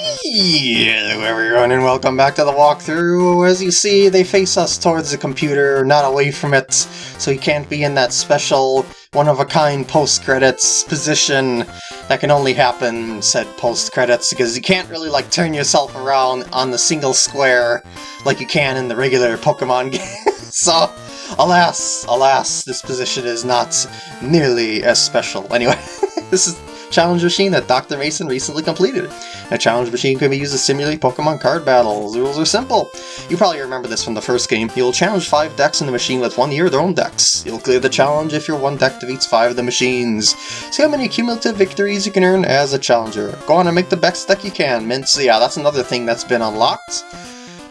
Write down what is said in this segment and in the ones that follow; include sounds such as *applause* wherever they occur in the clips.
Hello everyone and welcome back to the walkthrough. As you see, they face us towards the computer, not away from it, so you can't be in that special, one-of-a-kind post-credits position that can only happen, said post-credits, because you can't really like turn yourself around on the single square like you can in the regular Pokemon *laughs* game. so, alas, alas, this position is not nearly as special. Anyway, *laughs* this is challenge machine that Dr. Mason recently completed. A challenge machine can be used to simulate Pokemon card battles. The rules are simple. You probably remember this from the first game. You'll challenge 5 decks in the machine with one year their own decks. You'll clear the challenge if your one deck defeats 5 of the machines. See how many cumulative victories you can earn as a challenger. Go on and make the best deck you can, Mints. Yeah, that's another thing that's been unlocked.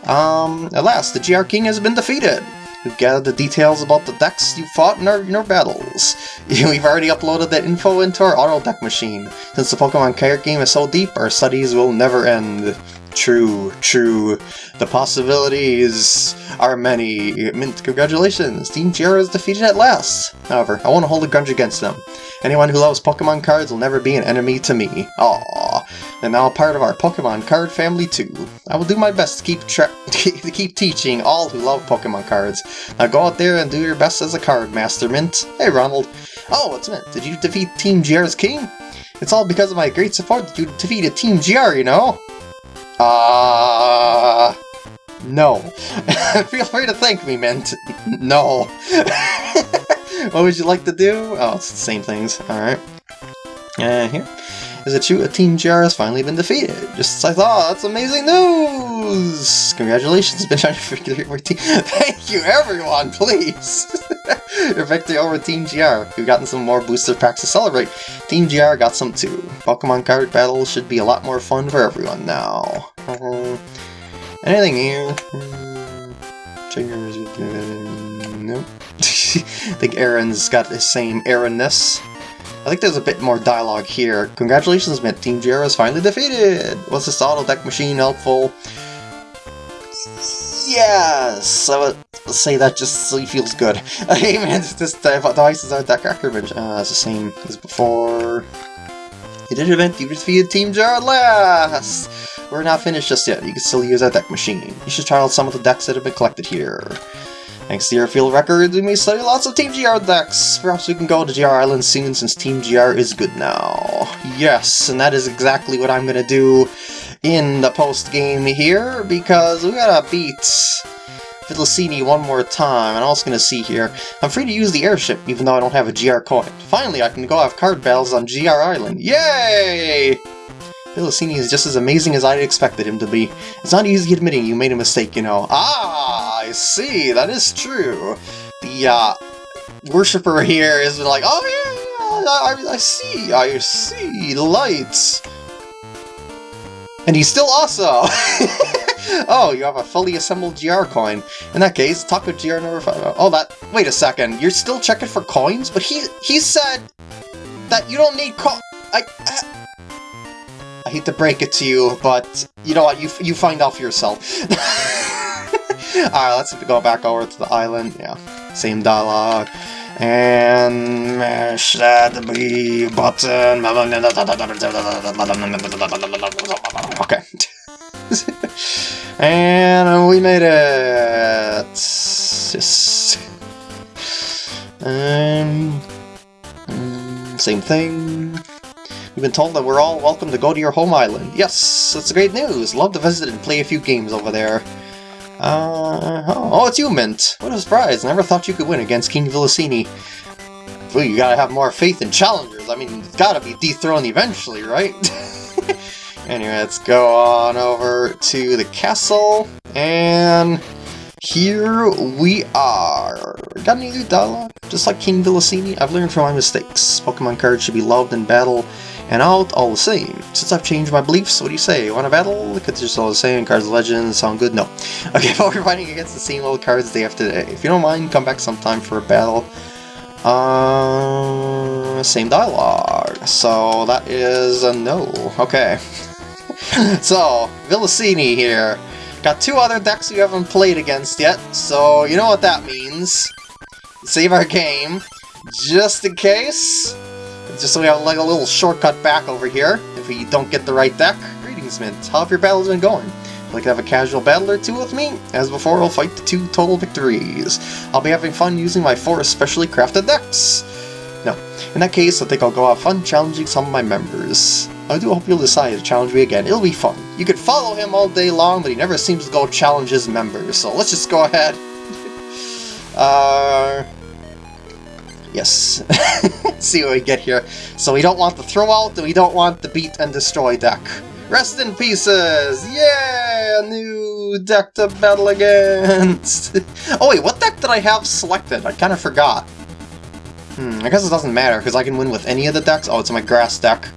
Um, alas, the GR King has been defeated. We've gathered the details about the decks you fought in our, in our battles. *laughs* We've already uploaded that info into our auto deck machine. Since the Pokemon card game is so deep, our studies will never end. True, true. The possibilities are many. Mint, congratulations! Team GR is defeated at last. However, I want to hold a grudge against them. Anyone who loves Pokemon cards will never be an enemy to me. Aww. And now part of our Pokemon card family too. I will do my best to keep *laughs* to keep teaching all who love Pokemon cards. Now go out there and do your best as a card master, Mint. Hey Ronald. Oh, it's Mint. Did you defeat Team GR's king? It's all because of my great support that you defeated Team GR, you know? Uh... No. *laughs* Feel free to thank me, Mint. no. *laughs* what would you like to do? Oh, it's the same things. Alright. Uh, here. Is it true a Team GR has finally been defeated? Just as I thought, that's amazing news! Congratulations, been trying to figure out team. *laughs* Thank you, everyone, please! *laughs* Your victory over Team GR. We've gotten some more booster packs to celebrate. Team GR got some too. Pokemon card battles should be a lot more fun for everyone now. Uh, anything here? Triggers. Nope. *laughs* I think Aaron's got the same Aaronness. I think there's a bit more dialogue here. Congratulations, Mint. Team GR is finally defeated! Was this auto deck machine helpful? Yes! I would say that just so feels good. *laughs* hey man, this device is our deck acrobate. Uh, it's the same as before. You did event, you defeated Team at last! We're not finished just yet, you can still use our deck machine. You should try out some of the decks that have been collected here. Thanks to your field records, we may study lots of Team GR decks. Perhaps we can go to GR Island soon since Team GR is good now. Yes, and that is exactly what I'm gonna do in the post-game here, because we gotta beat Villasini one more time, and I'm also gonna see here. I'm free to use the airship, even though I don't have a GR coin. Finally, I can go have card battles on GR Island. Yay! Villasini is just as amazing as I'd expected him to be. It's not easy admitting you made a mistake, you know. Ah, I see, that is true. The, uh, worshipper here is like, oh yeah, I, I see, I see, lights. And he's still also! *laughs* oh, you have a fully assembled GR coin. In that case, talk with GR number 5. Oh, that- wait a second, you're still checking for coins? But he- he said that you don't need co- I- uh, I hate to break it to you, but you know what, you, you find out for yourself. *laughs* Alright, let's go back over to the island. Yeah, same dialogue. And mash that B button. Okay. *laughs* and we made it. Just, um, same thing. We've been told that we're all welcome to go to your home island. Yes, that's great news. Love to visit and play a few games over there. Uh, oh, oh, it's you, Mint. What a surprise. Never thought you could win against King Villasini. Well, you gotta have more faith in challengers. I mean, gotta be dethroned eventually, right? *laughs* anyway, let's go on over to the castle. And here we are. Got any new dialogue? Just like King Villasini, I've learned from my mistakes. Pokemon cards should be loved in battle and out all the same. Since I've changed my beliefs, what do you say? Want a battle? The cards still the same, cards of legends sound good? No. *laughs* Okay, but we're fighting against the same old cards day after day. If you don't mind, come back sometime for a battle. Uh, same dialogue. So that is a no. Okay. *laughs* so, Villasini here. Got two other decks you haven't played against yet, so you know what that means. Save our game, just in case. Just so we have like a little shortcut back over here, if we don't get the right deck. Greetings, Kingsmint. How have your battles been going? Would like to have a casual battle or two with me? As before, I'll fight the two total victories. I'll be having fun using my four specially crafted decks. No. In that case, I think I'll go have fun challenging some of my members. I do hope you'll decide to challenge me again. It'll be fun. You could follow him all day long, but he never seems to go challenge his members. So let's just go ahead. *laughs* uh... Yes. *laughs* See what we get here. So we don't want the throw out, and we don't want the beat and destroy deck. Rest in pieces! Yeah! A new deck to battle against! *laughs* oh wait, what deck did I have selected? I kind of forgot. Hmm, I guess it doesn't matter, because I can win with any of the decks. Oh, it's my grass deck.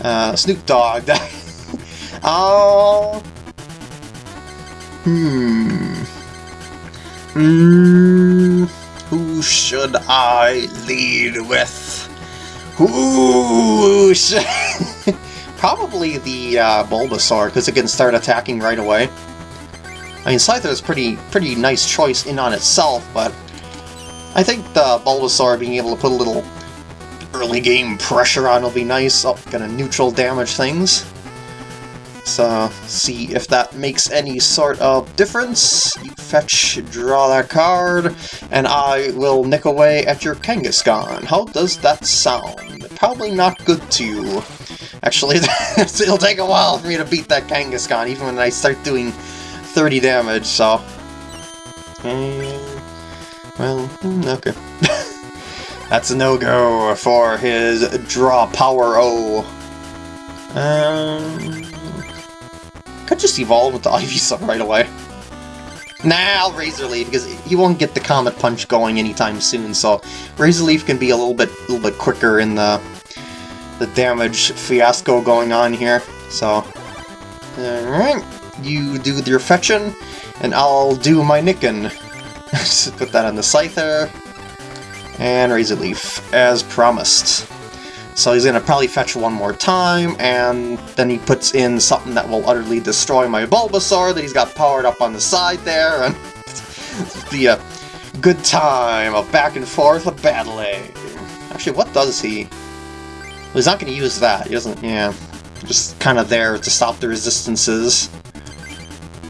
Uh, Snoop Dogg *laughs* deck. Oh... hmm... Hmm... Who should I lead with? Who should... *laughs* Probably the uh, Bulbasaur, because it can start attacking right away. I mean, Scyther is pretty pretty nice choice in on itself, but I think the Bulbasaur being able to put a little early game pressure on will be nice. Oh, gonna neutral damage things. So, see if that makes any sort of difference. You fetch, draw that card, and I will nick away at your Kangaskhan. How does that sound? Probably not good to you. Actually, *laughs* it'll take a while for me to beat that Kangaskhan, even when I start doing 30 damage, so... well, hmm, okay. *laughs* That's a no-go for his draw power O. Um, could just evolve with the *laughs* Ivysaur right away. Nah, I'll Razor Leaf, because he won't get the Comet Punch going anytime soon, so Razor Leaf can be a little bit a little bit quicker in the the damage fiasco going on here. So, alright, you do your fetching, and I'll do my nicking. *laughs* Put that on the Scyther, and Razor Leaf, as promised. So he's to probably fetch one more time, and then he puts in something that will utterly destroy my Bulbasaur that he's got powered up on the side there, and *laughs* the uh, good time of back and forth of battling. Actually, what does he? Well, he's not to use that. He doesn't, yeah. Just kind of there to stop the resistances.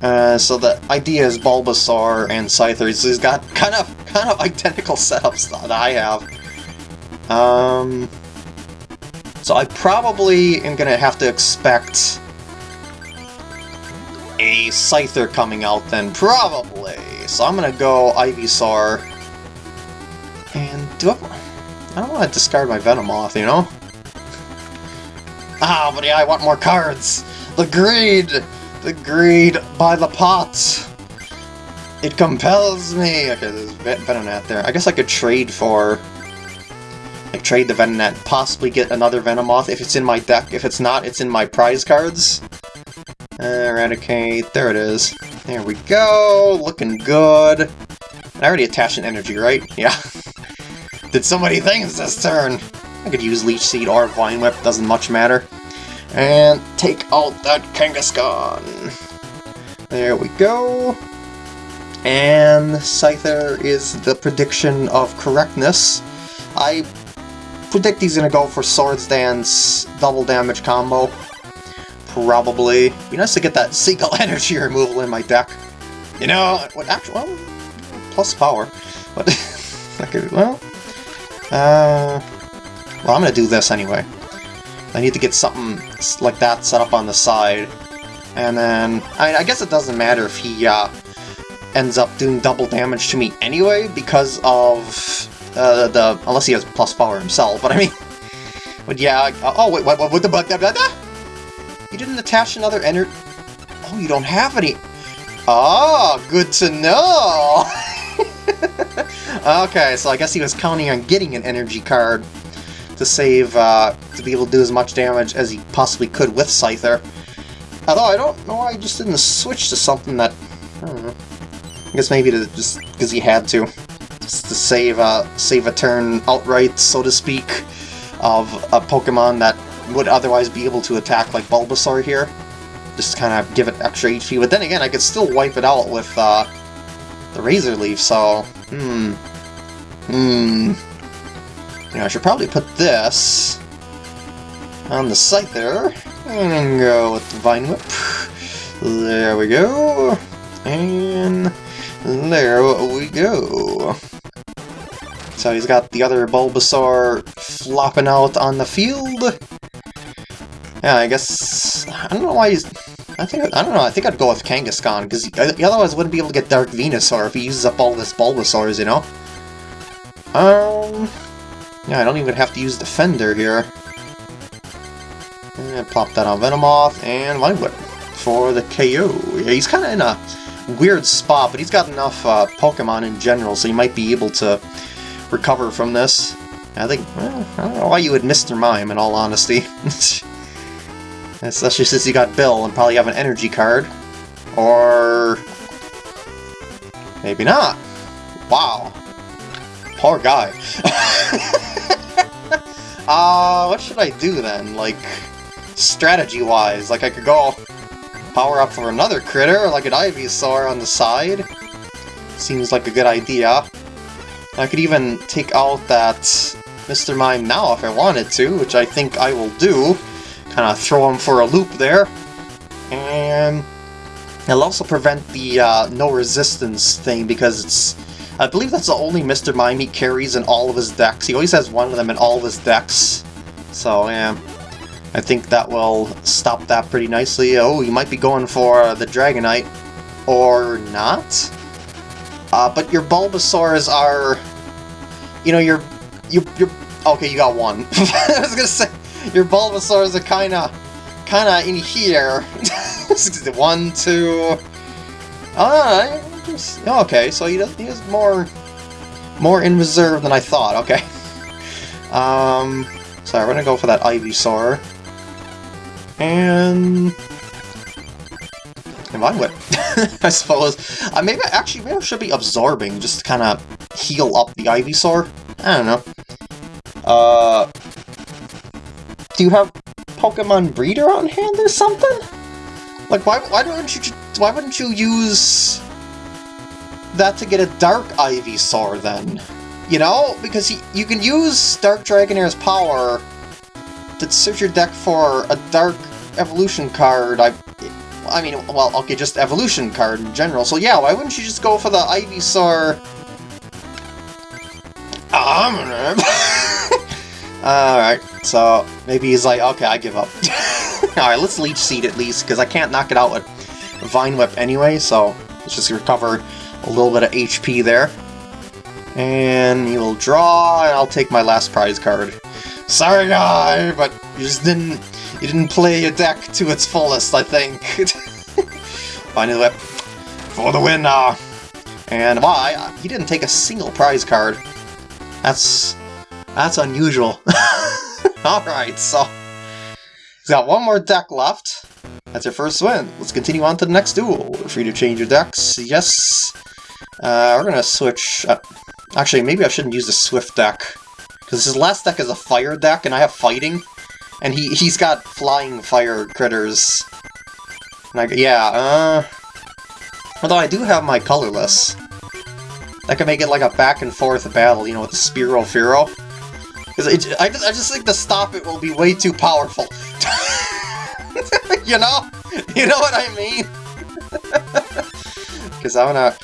Uh, so the idea is Bulbasaur and Scyther. He's got kind of kind of identical *laughs* setups that I have. Um, so I probably am going to have to expect a Scyther coming out then, probably. So I'm going to go Ivysaur. And do I... I don't want to discard my Venomoth, you know? Ah, but yeah, I want more cards! The greed! The greed by the pot! It compels me! Okay, there's Venonat there. I guess I could trade for like trade the Venonat, possibly get another Venomoth if it's in my deck. If it's not, it's in my prize cards. Eradicate, there it is. There we go, looking good. I already attached an energy, right? *laughs* Yeah. Did so many things this turn! I could use Leech Seed or Vine Whip, doesn't much matter. And take out that Kangaskhan! There we go. And Scyther is the prediction of correctness. I predict he's gonna go for Swords Dance double damage combo. Probably. Be nice to get that Seagull *laughs* energy removal in my deck. You know, what actually, well, plus power. But, okay, *laughs* well, uh, well, I'm gonna do this anyway. I need to get something like that set up on the side. And then, I, I guess it doesn't matter if he uh, ends up doing double damage to me anyway, because of uh, the unless he has plus power himself, but I mean, *laughs* but yeah. Oh wait, what? What? What the bug? You didn't attach another enter. Oh, you don't have any. Oh, good to know. *laughs* okay, so I guess he was counting on getting an energy card to save, uh, to be able to do as much damage as he possibly could with Scyther. Although I don't know why I just didn't switch to something that, I don't know. I guess maybe to just because he had to to save a, save a turn outright, so to speak, of a Pokemon that would otherwise be able to attack like Bulbasaur here. Just kind of give it extra HP, but then again, I could still wipe it out with uh, the Razor Leaf, so... Hmm... Hmm... You know, I should probably put this on the Scyther. And go with the Vine Whip. There we go. And there we go. So he's got the other Bulbasaur flopping out on the field. Yeah, I guess... I don't know why he's... I think I don't know. I think I'd go with Kangaskhan because he otherwise wouldn't be able to get Dark Venusaur if he uses up all of his Bulbasaurs, you know. Um, yeah, I don't even have to use Defender here. And pop that on Venomoth and Vine Whip for the KO. Yeah, he's kind of in a weird spot, but he's got enough uh, Pokemon in general, so he might be able to recover from this. I think, well, I don't know why you would Mr. Mime, in all honesty. *laughs* Especially since you got Bill and probably have an energy card. Or... Maybe not. Wow. Poor guy. *laughs* uh, what should I do then? Like, strategy-wise? Like, I could go power up for another critter, like an Ivysaur on the side. Seems like a good idea. I could even take out that Mr. Mime now if I wanted to, which I think I will do. Kind of throw him for a loop there. And it'll also prevent the uh, no resistance thing because it's... I believe that's the only Mr. Mime he carries in all of his decks. He always has one of them in all of his decks. So, yeah. I think that will stop that pretty nicely. Oh, you might be going for the Dragonite. Or not. Uh, but your Bulbasaurs are... You know, your... You, your okay, you got one. *laughs* I was gonna say, your Bulbasaurs are kinda... Kinda in here. *laughs* one, two... Alright, okay, so he does, he more... More in reserve than I thought, okay. *laughs* Um... Sorry, we're gonna go for that Ivysaur. And... And Whip, *laughs* I suppose. Uh, maybe, actually, maybe I should be absorbing, just to kind of heal up the Ivysaur. I don't know. Uh... Do you have Pokemon Breeder on hand or something? Like, why, why don't you, why wouldn't you use that to get a Dark Ivysaur, then? You know? Because he, you can use Dark Dragonair's power to search your deck for a Dark Evolution card. I I mean, well, okay, just Evolution card in general. So yeah, why wouldn't you just go for the Ivysaur... *laughs* Alright, so maybe he's like, okay, I give up. *laughs* Alright, let's Leech Seed at least, because I can't knock it out with Vine Whip anyway, so let's just recover a little bit of HP there. And you'll draw, and I'll take my last prize card. Sorry, guy, but you just didn't you didn't play your deck to its fullest, I think. *laughs* Final whip for the win now. And why? He didn't take a single prize card. That's that's unusual. *laughs* Alright, so he's got one more deck left. That's your first win. Let's continue on to the next duel. We're Free to change your decks. Yes. Uh, we're gonna switch... Uh, actually, maybe I shouldn't use the Swift deck. Because his last deck is a fire deck, and I have fighting. And he, he's got flying fire critters. Like, yeah, uh... Although I do have my colorless. That could make it like a back and forth battle, you know, with the Fearow. Because I, just, I just think the stop it will be way too powerful. *laughs* you know? You know what I mean? *laughs* Because I'm gonna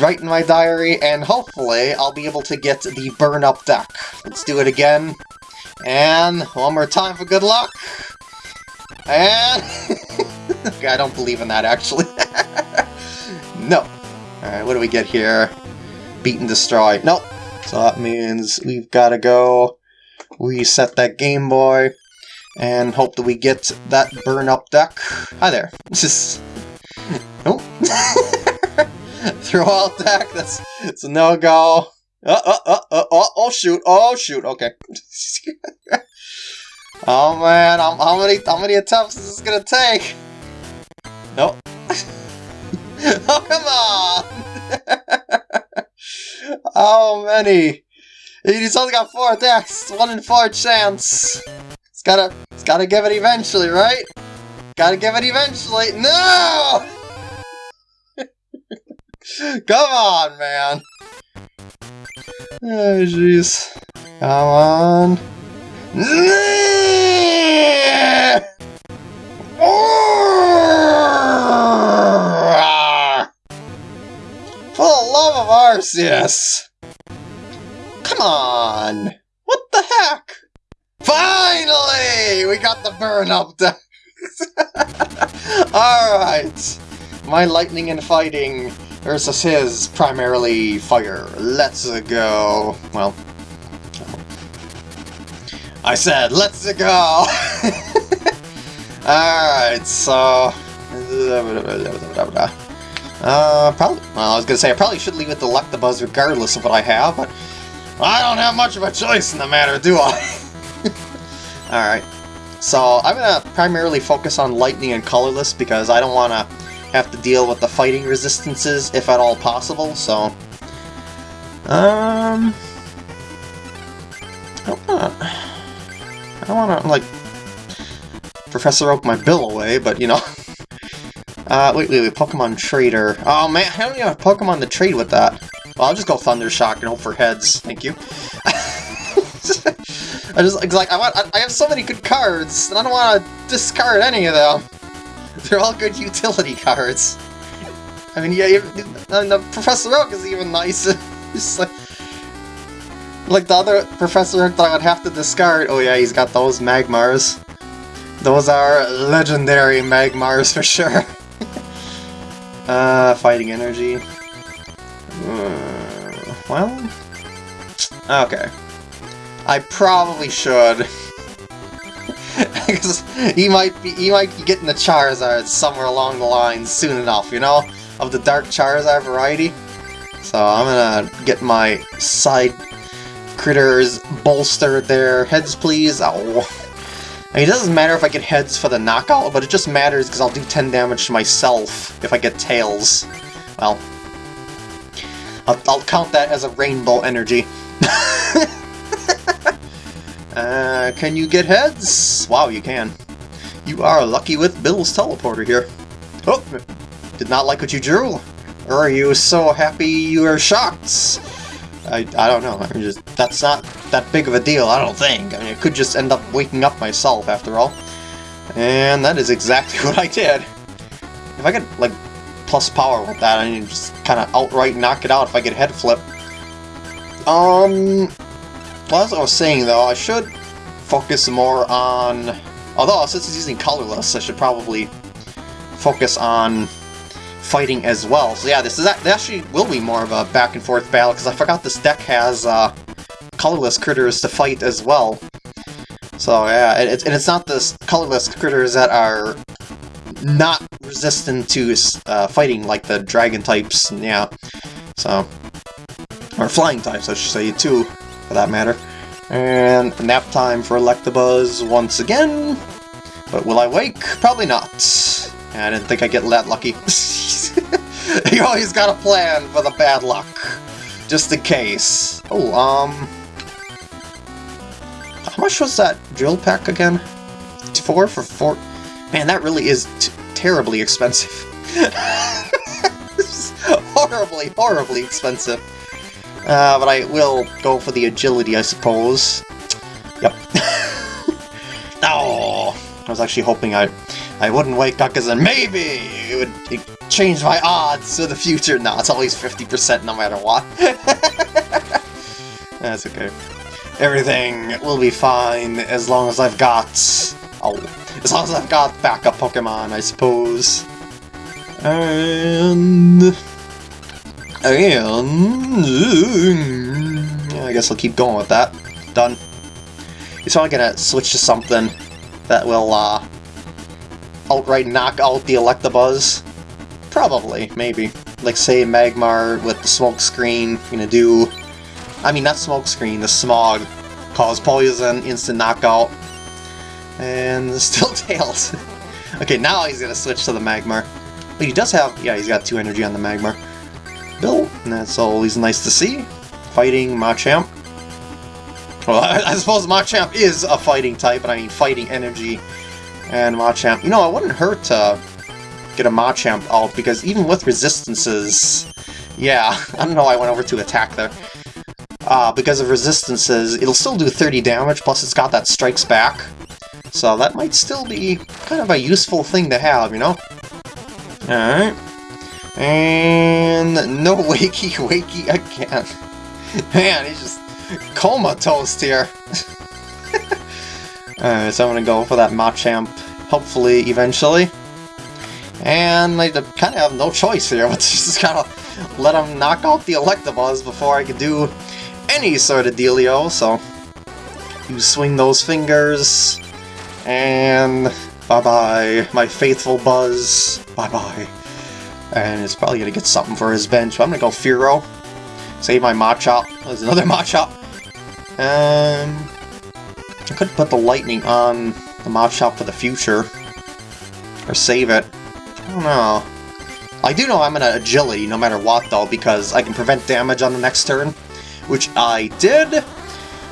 write in my diary, and hopefully I'll be able to get the burn up deck. Let's do it again. And one more time for good luck. And... *laughs* I don't believe in that, actually. *laughs* no. Alright, what do we get here? Beat and destroy. Nope. So that means we've got to go reset that Game Boy and hope that we get that burn-up deck. Hi there. *laughs* Just... nope. Throw out deck, that's it's a no-go. Uh, uh, uh, uh, oh, oh, shoot, oh, shoot, okay. *laughs* oh, man, how, how many how many attempts is this gonna take? Nope. *laughs* oh, come on! *laughs* How many? He's only got four attacks, one in four chance. It's gotta, it's gotta give it eventually, right? Gotta give it eventually. No! Come on, man. Oh, jeez. Come on. For the love of Arceus! Come on! What the heck? Finally! We got the burn up done! *laughs* Alright! My lightning and fighting versus his primarily fire. Let's go. Well, I said, let's go! *laughs* Alright, so... Uh, probably... Well, I was gonna say, I probably should leave it to luck the buzz regardless of what I have, but... I don't have much of a choice in the matter, do I? *laughs* Alright. So, I'm gonna primarily focus on Lightning and Colorless because I don't want to have to deal with the fighting resistances, if at all possible, so... Um... I don't wanna... I don't wanna, like, Professor Oak my bill away, but, you know... *laughs* Uh, wait, wait, wait, Pokemon Trader. Oh man, I don't even have Pokemon to trade with that. Well, I'll just go Thunder Shock and hope for heads. Thank you. *laughs* I just, like, I want, I have so many good cards, and I don't want to discard any of them. They're all good utility cards. I mean, yeah, and the Professor Oak is even nice. *laughs* Like, like the other Professor Oak that I would have to discard. Oh yeah, he's got those Magmars. Those are legendary Magmars for sure. *laughs* uh, Fighting Energy. Uh, well... Okay. I probably should. *laughs* *laughs* Because he might be he might be getting the Charizard somewhere along the line soon enough, you know? Of the Dark Charizard variety. So I'm gonna get my side critters bolstered there. Heads please. Oh. I mean, it doesn't matter if I get heads for the knockout, but it just matters because I'll do 10 damage to myself if I get tails. Well, I'll, I'll count that as a rainbow energy. *laughs* Uh, can you get heads? Wow, you can. You are lucky with Bill's teleporter here. Oh, did not like what you drew? Or are you so happy you are shocked? I, I don't know, I mean, just, that's not that big of a deal, I don't think. I mean, it could just end up waking up myself, after all. And that is exactly *laughs* what I did. If I get, like, plus power with that, I mean, just kind of outright knock it out if I get head flip. Um, well, as I was saying though, I should focus more on... Although, since it's using colorless, I should probably focus on fighting as well. So yeah, this is actually will be more of a back and forth battle, because I forgot this deck has uh, colorless critters to fight as well. So yeah, and it's, and it's not the colorless critters that are not resistant to uh, fighting, like the dragon types, yeah. So, or flying types, I should say, too for that matter. And nap time for Electabuzz once again. But will I wake? Probably not. I didn't think I'd get that lucky. *laughs* you always got a plan for the bad luck. Just in case. Oh, um... How much was that Drill Peck again? Four for four? Man, that really is terribly expensive. *laughs* horribly, horribly expensive. Uh, but I will go for the agility, I suppose. Yep. *laughs* oh, I was actually hoping I I wouldn't wake up because then maybe it would change my odds for the future. No, it's always 50% no matter what. *laughs* That's okay. Everything will be fine as long as I've got... Oh, as long as I've got backup Pokemon, I suppose. And... And... I guess I'll keep going with that. Done. He's probably gonna switch to something that will, uh, outright knock out the Electabuzz. Probably, maybe. Like, say, Magmar with the smoke screen, gonna do... I mean, not smoke screen, the smog. Cause poison, instant knockout. And *laughs* still Tails. *laughs* okay, now he's gonna switch to the Magmar. But he does have... Yeah, he's got two energy on the Magmar. Bill, and that's always nice to see. Fighting Machamp. Well, *laughs* I, I suppose Machamp is a fighting type, but I mean fighting energy and Machamp. You know, it wouldn't hurt to get a Machamp out, because even with resistances... Yeah, *laughs* I don't know why I went over to attack there. Uh, because of resistances, it'll still do 30 damage, plus it's got that strikes back. So that might still be kind of a useful thing to have, you know? Alright. And no *laughs* wakey wakey again. Man, he's just comatose here. *laughs* Alright, so I'm gonna go for that Machamp, hopefully, eventually. And I kind of have no choice here, *laughs* but just of let him knock out the Electabuzz before I could do any sort of dealio, so... You swing those fingers, and bye-bye, my faithful Buzz, bye-bye. And it's probably going to get something for his bench, but I'm going to go Fearow. Save my Machop. Oh, there's another *laughs* Machop. And I could put the Lightning on the Machop for the future. Or save it. I don't know. I do know I'm going to Agility no matter what, though, because I can prevent damage on the next turn, which I did.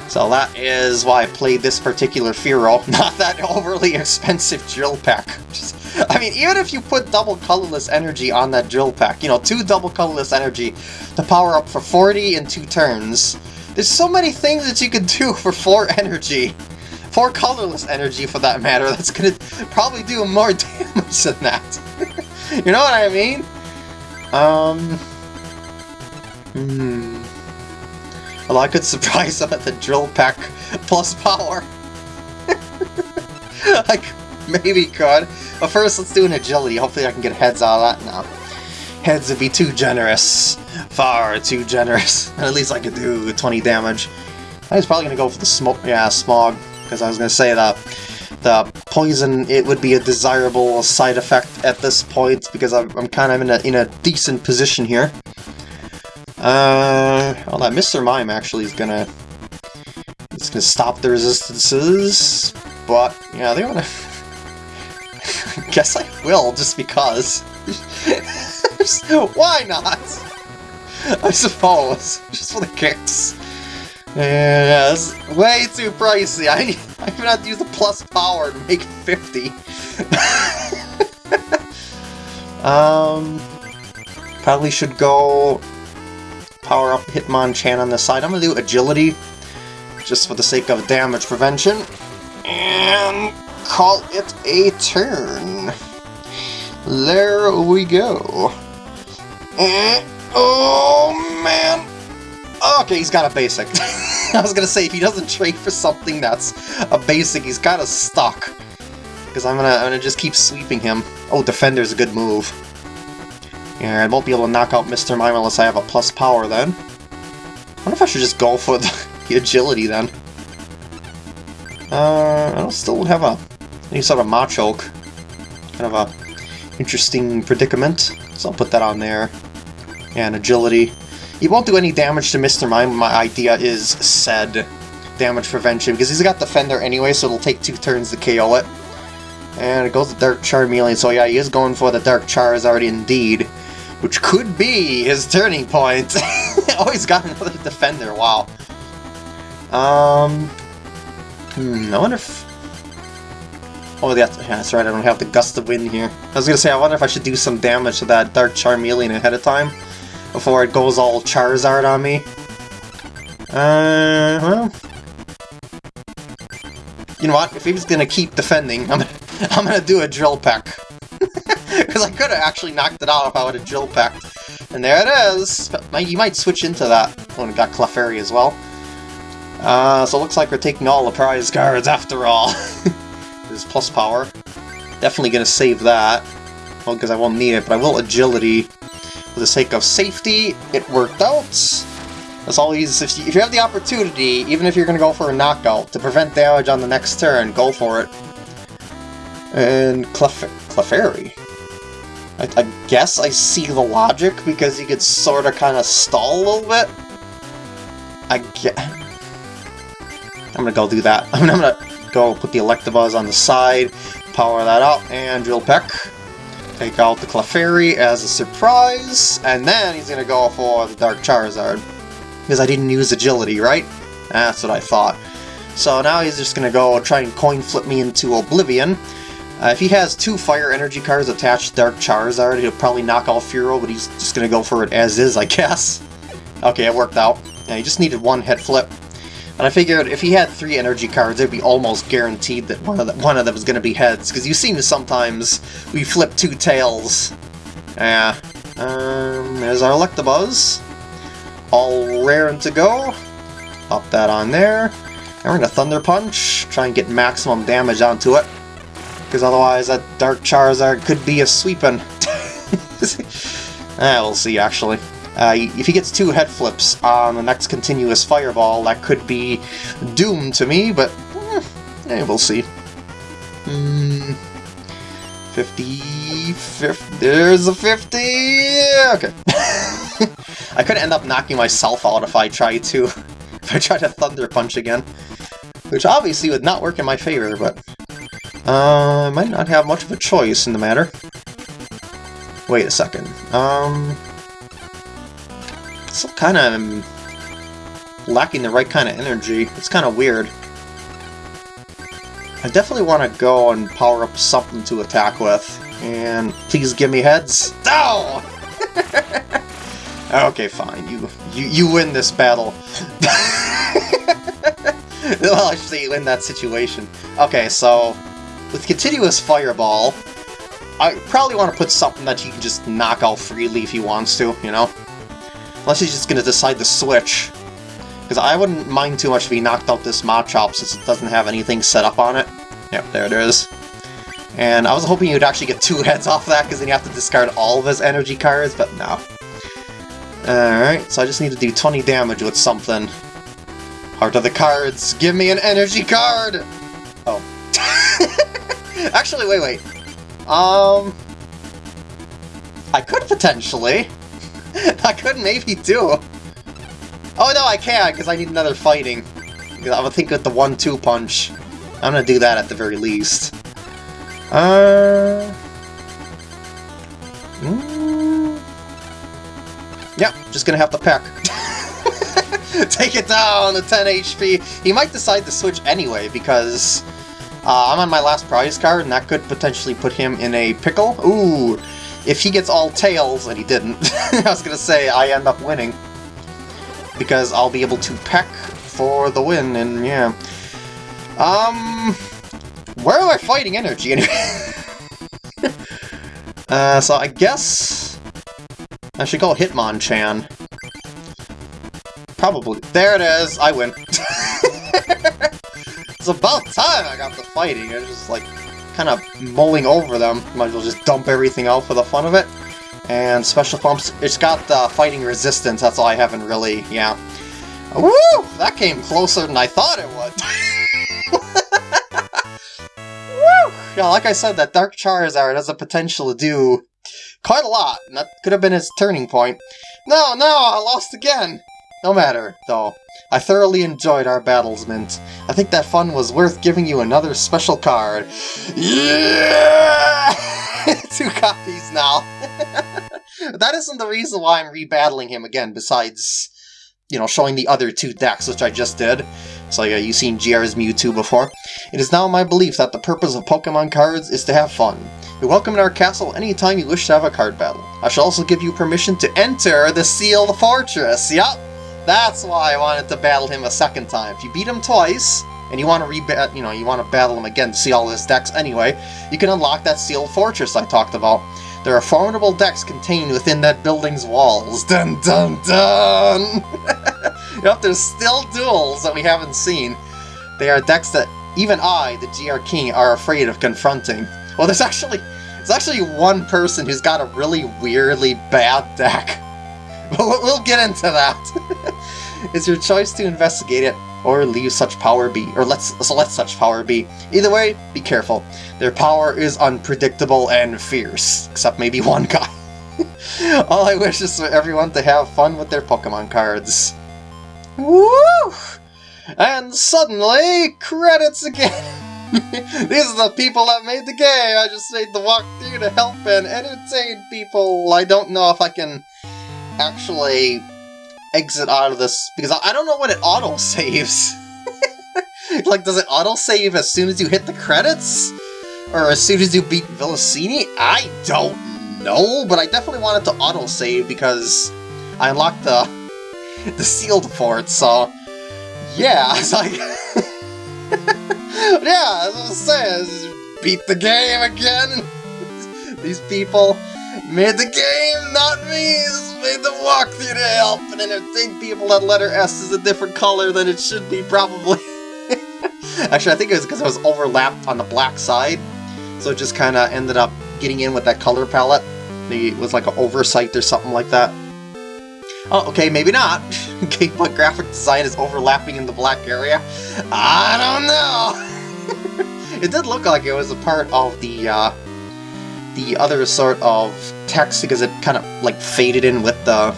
So that is why I played this particular Fearow, *laughs* not that overly expensive Drill Peck. *laughs* I mean, even if you put double colorless energy on that Drill Peck, you know, two double colorless energy to power up for 40 in two turns, there's so many things that you could *laughs* do for 4 energy. 4 colorless energy, for that matter, that's gonna probably do more damage than that. you know what I mean? Um... Hmm... Well, I could surprise them at the drill peck plus power. *laughs* I maybe could. But first, let's do an agility. Hopefully I can get heads out of that. No. Heads would be too generous. Far too generous. *laughs* at least I could do 20 damage. I was probably going to go for the smoke. Yeah, smog. Because I was going to say that the poison, it would be a desirable side effect at this point. Because I'm, I'm kind of in a, in a decent position here. Uh, well, that Mr. Mime actually is gonna... It's gonna stop the resistances, but, yeah, they wanna... *laughs* Guess I will, just because. *laughs* Why not? I suppose. Just for the kicks. Yeah, it's way too pricey. I need, I even have to use the plus power to make 50. *laughs* um, probably should go power up Hitmonchan on the side. I'm going to do Agility, just for the sake of damage prevention, and call it a turn. There we go. And, oh, man. Okay, he's got a basic. *laughs* I was going to say, if he doesn't trade for something that's a basic, he's of stuck. Because I'm going to I'm gonna just keep sweeping him. Oh, Defender's a good move. And I won't be able to knock out Mr. Mime unless I have a plus power then. I wonder if I should just go for the, *laughs* the agility then. Uh, I don't still have a any sort of Machoke. Kind of a interesting predicament. So I'll put that on there. And agility. He won't do any damage to Mr. Mime. My idea is said damage prevention because he's got Defender anyway, so it'll take two turns to KO it. And it goes to Dark Charmeleon, so yeah, he is going for the Dark Charizard indeed which could be his turning point. *laughs* oh, he's got another defender, wow. Um, hmm, I wonder if... Oh, that's, yeah, that's right, I don't have the Gust of Wind here. I was gonna say, I wonder if I should do some damage to that Dark Charmeleon ahead of time, before it goes all Charizard on me. Uh, well... You know what, if he's gonna keep defending, I'm gonna, *laughs* I'm gonna do a Drill Peck. Because I could have actually knocked it out if I would have Drill Pecked. And there it is! You might switch into that when it got Clefairy as well. Uh, so it looks like we're taking all the prize cards after all. *laughs* This plus power. Definitely to save that. Well, because I won't need it, but I will agility. For the sake of safety, it worked out. That's always, if you, if you have the opportunity, even if you're to go for a knockout, to prevent damage on the next turn, go for it. And Clef Clefairy. I, I guess I see the logic, because he could sort of kind of stall a little bit. I get... I'm gonna go do that. *laughs* I'm gonna go put the Electabuzz on the side, power that up, and Drill Peck. Take out the Clefairy as a surprise, and then he's gonna go for the Dark Charizard. Because I didn't use Agility, right? That's what I thought. So now he's just gonna go try and coin flip me into Oblivion, uh, if he has two Fire Energy cards attached to Dark Charizard, he'll probably knock off Fearow, but he's just gonna go for it as is, I *laughs* guess. Okay, it worked out. Yeah, he just needed one head flip. And I figured if he had three energy cards, it'd be almost guaranteed that one of, the, one of them is going to be heads, because you seem to sometimes we flip two tails. Yeah. Um, there's our Electabuzz. All raring to go. Pop that on there. And we're going to Thunder Punch, try and get maximum damage onto it. Because otherwise that Dark Charizard could be a sweeping. *laughs* eh, we'll see actually. Uh, if he gets two head flips on the next continuous fireball, that could be doom to me, but eh, we'll see. Mm, 50, 50, there's a 50! Okay. *laughs* I could end up knocking myself out if I try to, *laughs* if I try to Thunder Punch again. Which obviously would not work in my favor, but uh, I might not have much of a choice in the matter. Wait a second. Um, still kind of lacking the right kind of energy. It's kind of weird. I definitely want to go and power up something to attack with. And please give me heads. No! *laughs* okay, fine. You, you you win this battle. *laughs* well, actually, you win that situation. Okay, so with continuous fireball, I probably want to put something that he can just knock out freely if he wants to, you know? Unless he's just going to decide to switch. Because I wouldn't mind too much if he knocked out this Machop since it doesn't have anything set up on it. Yep, there it is. And I was hoping you'd actually get two *laughs* heads off that, because then you have to discard all of his energy cards, but no. Alright, so I just need to do 20 damage with something. Heart of the cards, give me an energy card! *laughs* Actually, wait, wait. Um... I could potentially. *laughs* I could maybe do. Oh no, I can't, because I need another fighting. I would think with the one-two punch. I'm gonna do that at the very least. Uh... Mm, yep, just gonna have to peck. *laughs* Take it down to 10 HP. He might decide to switch anyway, because uh, I'm on my last prize card, and that could potentially put him in a pickle. Ooh, if he gets all tails, and he didn't, *laughs* I was going to say I end up winning. Because I'll be able to peck for the win, and yeah. Um, where am I fighting energy anyway? *laughs* uh, so I guess I should call Hitmonchan. Probably. There it is! I win. *laughs* it's about time I got the fighting. I was just like kind of mulling over them. Might as well just dump everything out for the fun of it. And special pumps, it's got the fighting resistance, that's all I haven't really, yeah. Woo! That came closer than I thought it would. *laughs* Woo! Yeah, like I said, that Dark Charizard has the potential to do quite a lot, and that could have been his turning point. No, no, I lost again! No matter, though. I thoroughly enjoyed our battles, Mint. I think that fun was worth giving you another special card. Yeah! *laughs* Two copies now. *laughs* that isn't the reason why I'm rebattling him again, besides, you know, showing the other two decks, which I just did. So yeah, you've seen GR's Mewtwo before. It is now my belief that the purpose of Pokemon cards is to have fun. You're welcome in our castle anytime you wish to have a card battle. I shall also give you permission to enter the Sealed Fortress. Yup, that's why I wanted to battle him a second time. If you beat him twice, and you want to re you know, you want to battle him again to see all his decks anyway, you can unlock that sealed fortress I talked about. There are formidable decks contained within that building's walls. Dun dun dun! *laughs* yep, there's still duels that we haven't seen. They are decks that even I, the GR King, are afraid of confronting. Well, there's actually there's actually one person who's got a really weirdly bad deck. *laughs* we'll get into that. *laughs* it's your choice to investigate it or leave such power be, or let's so let such power be. Either way, be careful. Their power is unpredictable and fierce, except maybe *laughs* one guy. All I wish is for everyone to have fun with their Pokemon cards. Woo! And suddenly, credits again! These are the people that made the game! I just made the walkthrough to help and entertain people! I don't know if I can actually exit out of this, because I, I don't know when it auto-saves. *laughs* like, does it auto-save as soon as you hit the credits? Or as soon as you beat Villasini? I don't know, but I definitely wanted to auto-save because I unlocked the, *laughs* the sealed port, so yeah, *laughs* it's like... yeah, as I was saying, beat the game again. These people made the game, not me. This made the walkthrough to help and entertain people that letter S is a different color than it should be, probably. *laughs* Actually, I think it was because it was overlapped on the black side, so it just kind of ended up getting in with that color palette. Maybe it was like an oversight or something like that. Oh, okay, maybe not. *laughs* Game Boy graphic design is overlapping in the black area. I don't know. *laughs* it did look like it was a part of the uh, the other sort of text because it kind of like faded in with the.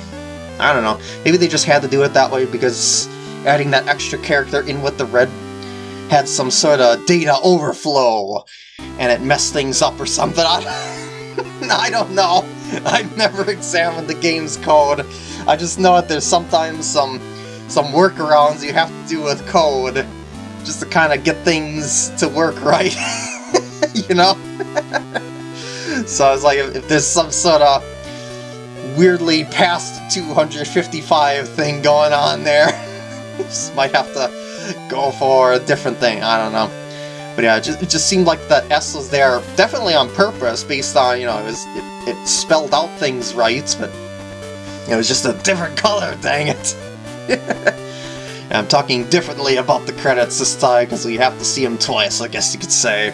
I don't know. Maybe they just had to do it that way because adding that extra character in with the red had some sort of data overflow and it messed things up or something. *laughs* I, I don't know. I've never examined the game's code. I just know that there's sometimes some some workarounds you have to do with code just to kind of get things to work right. *laughs* you know? *laughs* so I was like, if, there's some sort of weirdly past 255 thing going on there, *laughs* just might have to go for a different thing. I don't know. But yeah, it just, it just seemed like that S was there definitely on purpose based on, you know, it, was, it, it spelled out things right, but it was just a different *laughs* color, dang it. *laughs* I'm talking differently about the credits this time because we have to see them twice, I guess you could say.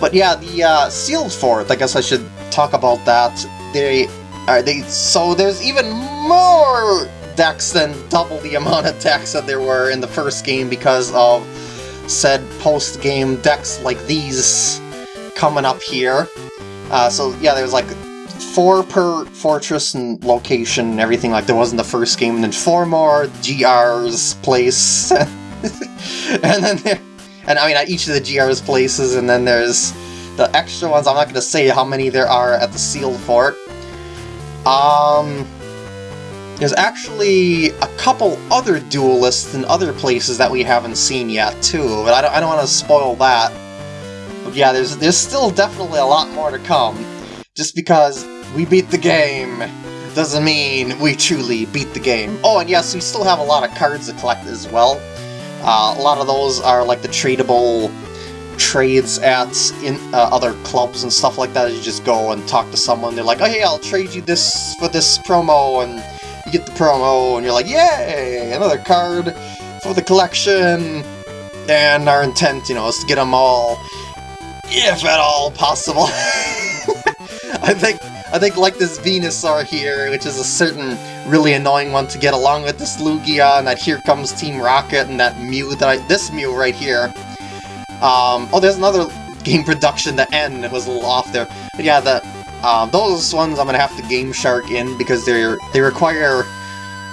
But yeah, the uh, sealed fort, I guess I should talk about that. They are they so there's even more decks than double the amount of decks that there were in the first game because of said post-game decks like these coming up here. Uh, so yeah, there's like four per fortress and location and everything like there was in the first game, and then four more GR's place. *laughs* and then there, and I mean at each of the GR's places, and then there's the extra ones. I'm not going to say how many there are at the sealed fort. Um, there's actually a couple other duelists in other places that we haven't seen yet, too, but I don't, I don't want to spoil that. But yeah, there's, there's still definitely a lot more to come. Just because we beat the game doesn't mean we truly beat the game. Oh, and yes, we still have a lot of cards to collect as well. Uh, a lot of those are like the tradable trades at in uh, other clubs and stuff like that. You just go and talk to someone. They're like, "Oh, hey, I'll trade you this for this promo," and you get the promo, and you're like, "Yay! Another card for the collection." And our intent, you know, is to get them all, if at all possible. *laughs* I think I think like this Venusaur here, which is a certain really annoying one to get along with this Lugia, and that Here Comes Team Rocket, and that Mew that I, this Mew right here. Um, oh, there's another game production, the N was a little off there. But yeah, the um, those ones I'm gonna have to Game Shark in because they're they require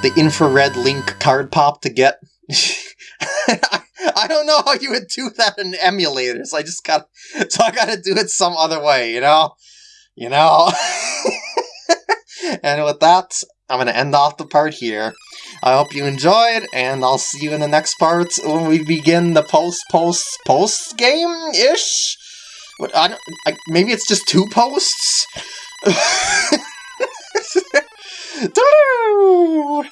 the infrared link card pop to get. *laughs* I don't know how you would do that in emulators. I just got so I gotta do it some other way, you know, you know. *laughs* and with that, I'm gonna end off the part here. I hope you enjoyed, and I'll see you in the next part when we begin the post post post game ish. But I don't. I, maybe it's just two posts. *laughs*